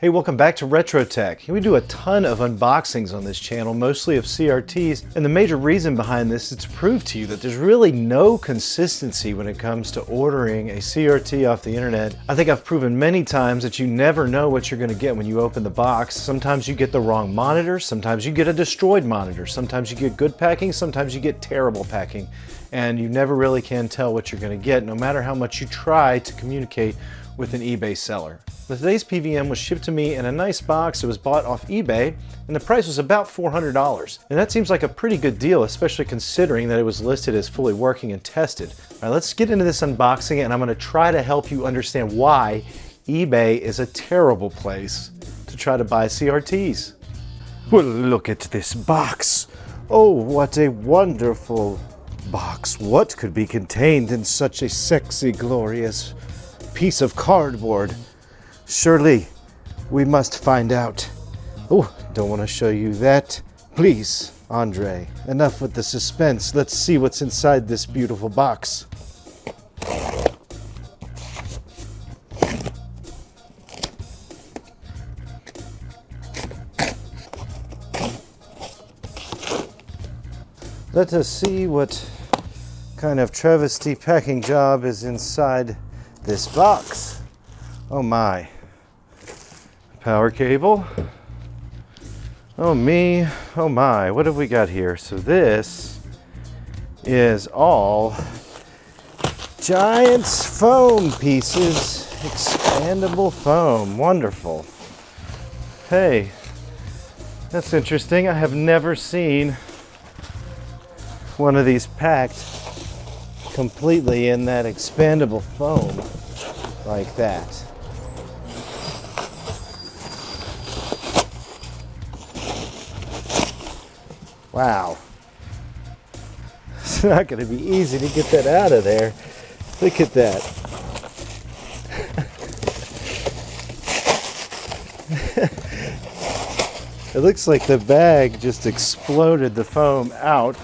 Hey, welcome back to Retro Tech. We do a ton of unboxings on this channel, mostly of CRTs, and the major reason behind this is to prove to you that there's really no consistency when it comes to ordering a CRT off the internet. I think I've proven many times that you never know what you're gonna get when you open the box. Sometimes you get the wrong monitor, sometimes you get a destroyed monitor, sometimes you get good packing, sometimes you get terrible packing, and you never really can tell what you're gonna get, no matter how much you try to communicate with an eBay seller. Today's PVM was shipped to me in a nice box. It was bought off eBay and the price was about $400. And that seems like a pretty good deal, especially considering that it was listed as fully working and tested. All right, let's get into this unboxing and I'm gonna try to help you understand why eBay is a terrible place to try to buy CRTs. Well, look at this box. Oh, what a wonderful box. What could be contained in such a sexy, glorious piece of cardboard. Surely we must find out. Oh, don't want to show you that. Please, Andre, enough with the suspense. Let's see what's inside this beautiful box. Let us see what kind of travesty packing job is inside this box. Oh my. Power cable. Oh me, oh my, what have we got here? So this is all Giants foam pieces, expandable foam, wonderful. Hey, that's interesting. I have never seen one of these packed completely in that expandable foam like that. Wow. It's not going to be easy to get that out of there. Look at that. it looks like the bag just exploded the foam out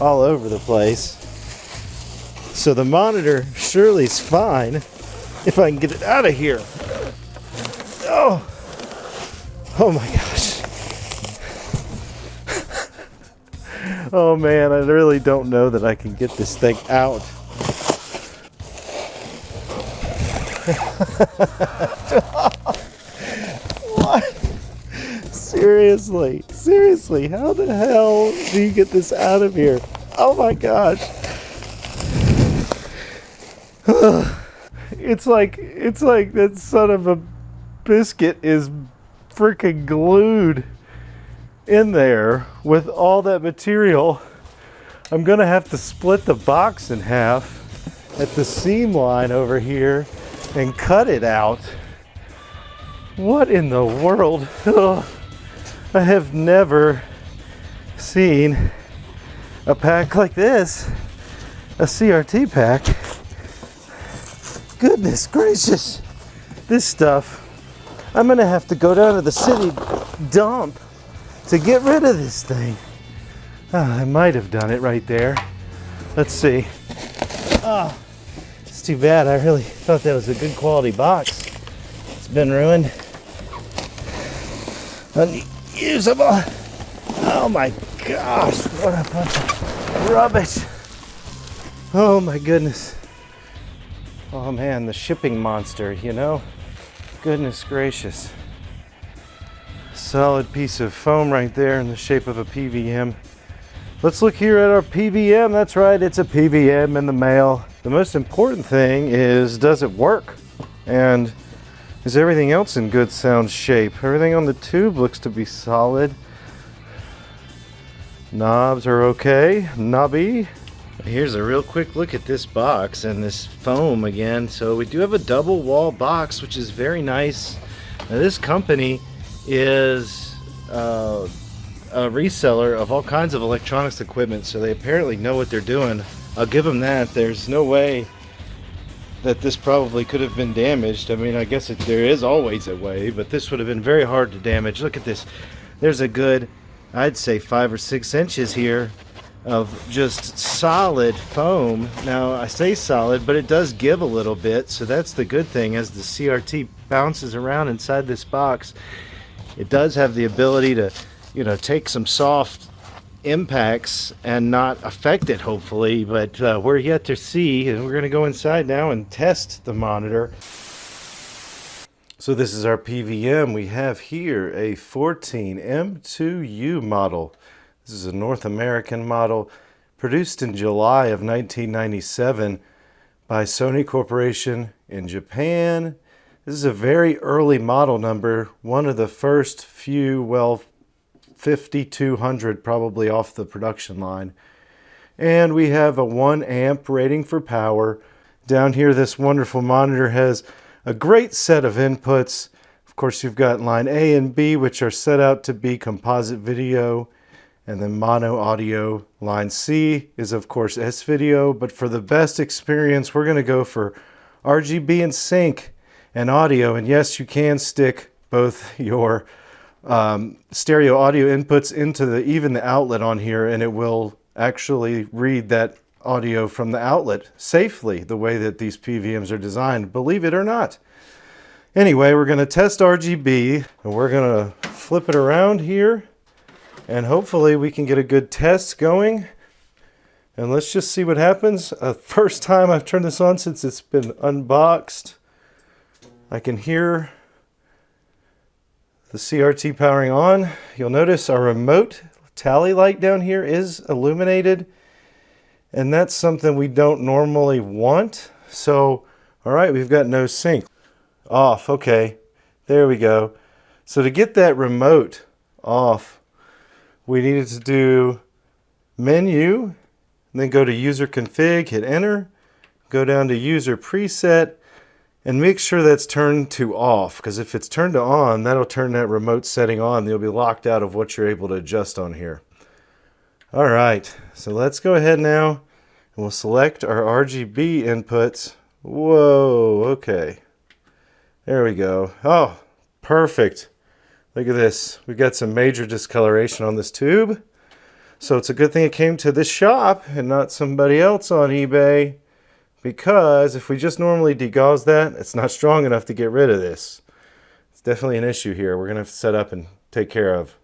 all over the place. So the monitor surely is fine if I can get it out of here. Oh, oh my gosh. Oh man, I really don't know that I can get this thing out. what? Seriously, seriously, how the hell do you get this out of here? Oh my gosh. it's like it's like that son of a biscuit is freaking glued in there with all that material. I'm gonna have to split the box in half at the seam line over here and cut it out. What in the world? I have never seen a pack like this, a CRT pack goodness gracious. This stuff, I'm gonna have to go down to the city dump to get rid of this thing. Oh, I might have done it right there. Let's see. Oh, it's too bad. I really thought that was a good quality box. It's been ruined. Unusable. Oh my gosh, what a bunch of rubbish. Oh my goodness. Oh man, the shipping monster, you know? Goodness gracious. Solid piece of foam right there in the shape of a PVM. Let's look here at our PVM. That's right, it's a PVM in the mail. The most important thing is, does it work? And is everything else in good sound shape? Everything on the tube looks to be solid. Knobs are okay, knobby. Here's a real quick look at this box and this foam again. So we do have a double wall box, which is very nice. Now this company is uh, a reseller of all kinds of electronics equipment, so they apparently know what they're doing. I'll give them that. There's no way that this probably could have been damaged. I mean, I guess it, there is always a way, but this would have been very hard to damage. Look at this. There's a good, I'd say five or six inches here of just solid foam. Now I say solid, but it does give a little bit, so that's the good thing as the CRT bounces around inside this box. It does have the ability to, you know, take some soft impacts and not affect it hopefully, but uh, we're yet to see and we're going to go inside now and test the monitor. So this is our PVM. We have here a 14 M2U model. This is a North American model produced in July of 1997 by Sony Corporation in Japan. This is a very early model number, one of the first few, well, 5200 probably off the production line. And we have a 1 amp rating for power. Down here, this wonderful monitor has a great set of inputs. Of course, you've got line A and B, which are set out to be composite video and then mono audio. Line C is of course S-Video, but for the best experience, we're gonna go for RGB and sync and audio. And yes, you can stick both your um, stereo audio inputs into the even the outlet on here and it will actually read that audio from the outlet safely the way that these PVMs are designed, believe it or not. Anyway, we're going to test RGB and we're going to flip it around here and hopefully we can get a good test going. And let's just see what happens. Uh, first time I've turned this on since it's been unboxed. I can hear the CRT powering on. You'll notice our remote tally light down here is illuminated and that's something we don't normally want. So, all right, we've got no sync. Off, okay, there we go. So to get that remote off, we needed to do menu, then go to user config, hit enter, go down to user preset, and make sure that's turned to off, because if it's turned to on, that'll turn that remote setting on. You'll be locked out of what you're able to adjust on here. All right, so let's go ahead now and we'll select our RGB inputs. Whoa, okay. There we go. Oh, perfect. Look at this. We've got some major discoloration on this tube. So it's a good thing it came to this shop and not somebody else on eBay because if we just normally degauss that, it's not strong enough to get rid of this. It's definitely an issue here we're going to set up and take care of.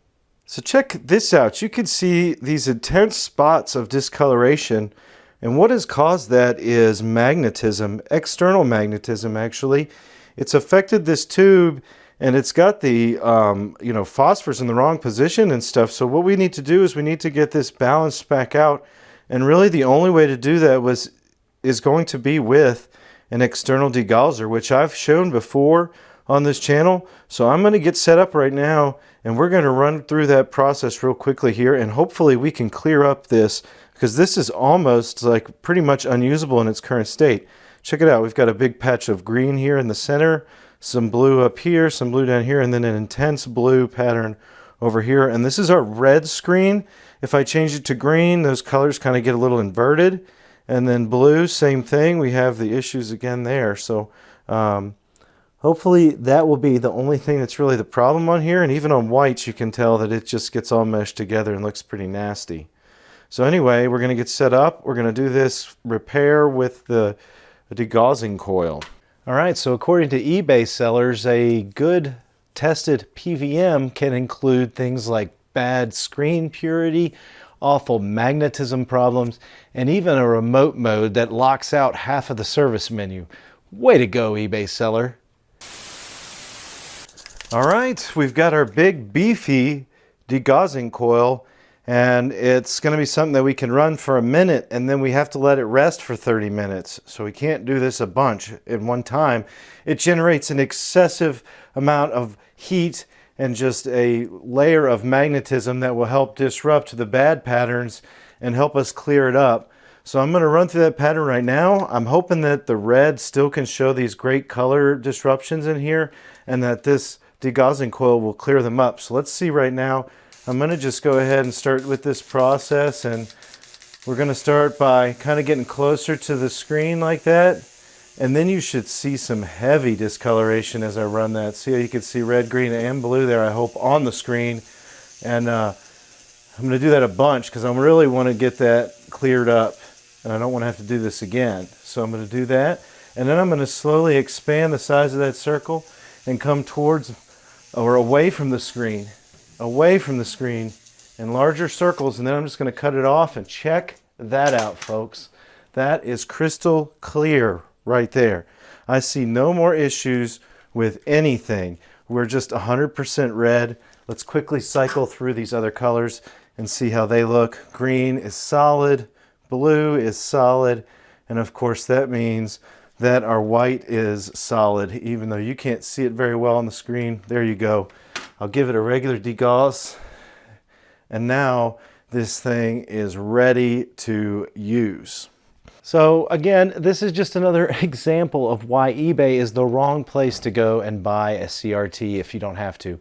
So check this out. You can see these intense spots of discoloration and what has caused that is magnetism, external magnetism actually. It's affected this tube and it's got the um, you know phosphors in the wrong position and stuff. So what we need to do is we need to get this balanced back out and really the only way to do that was is going to be with an external degausser, which I've shown before on this channel. So I'm going to get set up right now and we're going to run through that process real quickly here and hopefully we can clear up this because this is almost like pretty much unusable in its current state. Check it out. We've got a big patch of green here in the center, some blue up here, some blue down here, and then an intense blue pattern over here. And this is our red screen. If I change it to green, those colors kind of get a little inverted. And then blue, same thing. We have the issues again there. So um, hopefully that will be the only thing that's really the problem on here. And even on whites, you can tell that it just gets all meshed together and looks pretty nasty. So anyway, we're going to get set up. We're going to do this repair with the degaussing coil. All right, so according to eBay sellers, a good tested PVM can include things like bad screen purity, awful magnetism problems, and even a remote mode that locks out half of the service menu. Way to go, eBay seller. All right, we've got our big beefy degaussing coil and it's going to be something that we can run for a minute and then we have to let it rest for 30 minutes. So we can't do this a bunch at one time. It generates an excessive amount of heat and just a layer of magnetism that will help disrupt the bad patterns and help us clear it up. So I'm going to run through that pattern right now. I'm hoping that the red still can show these great color disruptions in here and that this degaussing coil will clear them up. So let's see right now. I'm going to just go ahead and start with this process and we're going to start by kind of getting closer to the screen like that. And then you should see some heavy discoloration as I run that. See how you can see red, green, and blue there, I hope, on the screen. And uh, I'm going to do that a bunch because I really want to get that cleared up and I don't want to have to do this again. So I'm going to do that and then I'm going to slowly expand the size of that circle and come towards or away from the screen, away from the screen in larger circles and then I'm just going to cut it off and check that out folks. That is crystal clear right there. I see no more issues with anything. We're just 100% red. Let's quickly cycle through these other colors and see how they look. Green is solid, blue is solid, and of course that means that our white is solid, even though you can't see it very well on the screen. There you go. I'll give it a regular degauss. And now this thing is ready to use. So again, this is just another example of why eBay is the wrong place to go and buy a CRT if you don't have to.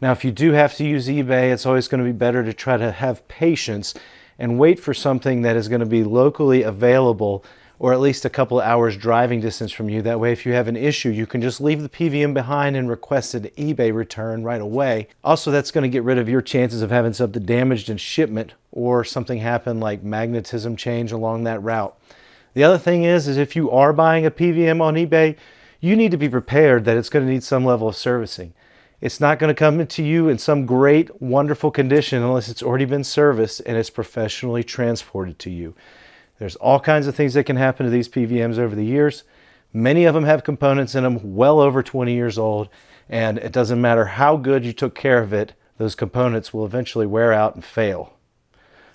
Now, if you do have to use eBay, it's always going to be better to try to have patience and wait for something that is going to be locally available or at least a couple hours driving distance from you. That way, if you have an issue, you can just leave the PVM behind and request an eBay return right away. Also, that's going to get rid of your chances of having something damaged in shipment or something happen like magnetism change along that route. The other thing is, is if you are buying a PVM on eBay, you need to be prepared that it's going to need some level of servicing. It's not going to come to you in some great, wonderful condition unless it's already been serviced and it's professionally transported to you. There's all kinds of things that can happen to these PVMs over the years. Many of them have components in them well over 20 years old, and it doesn't matter how good you took care of it, those components will eventually wear out and fail.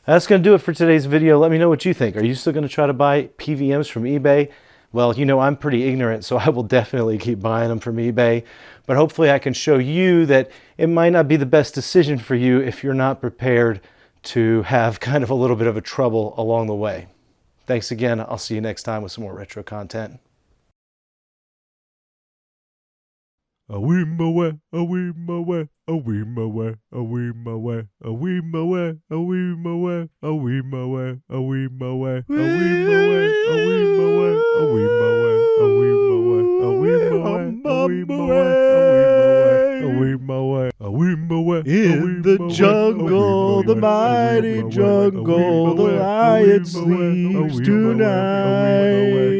That's going to do it for today's video. Let me know what you think. Are you still going to try to buy PVMs from eBay? Well, you know, I'm pretty ignorant, so I will definitely keep buying them from eBay. But hopefully I can show you that it might not be the best decision for you if you're not prepared to have kind of a little bit of a trouble along the way. Thanks again. I'll see you next time with some more retro content. A wee my way, a wee my way, a wee my way, a wee my way, a wee my way, a wee my way, a wee my way, a wee my way, a wee my way, a wee my way, a wee my way, a wee my way, a wee my way, a wee my way, a wee my way, a wee my way, In the jungle, the mighty jungle, the lion sleeps tonight.